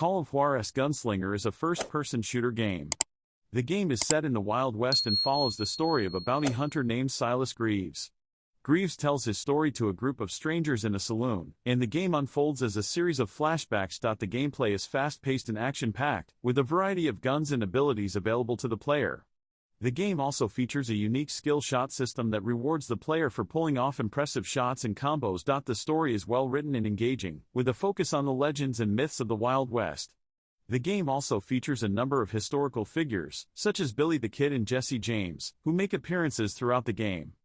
Call of Juarez Gunslinger is a first-person shooter game. The game is set in the Wild West and follows the story of a bounty hunter named Silas Greaves. Greaves tells his story to a group of strangers in a saloon, and the game unfolds as a series of flashbacks. The gameplay is fast-paced and action-packed, with a variety of guns and abilities available to the player. The game also features a unique skill shot system that rewards the player for pulling off impressive shots and combos. The story is well written and engaging, with a focus on the legends and myths of the Wild West. The game also features a number of historical figures, such as Billy the Kid and Jesse James, who make appearances throughout the game.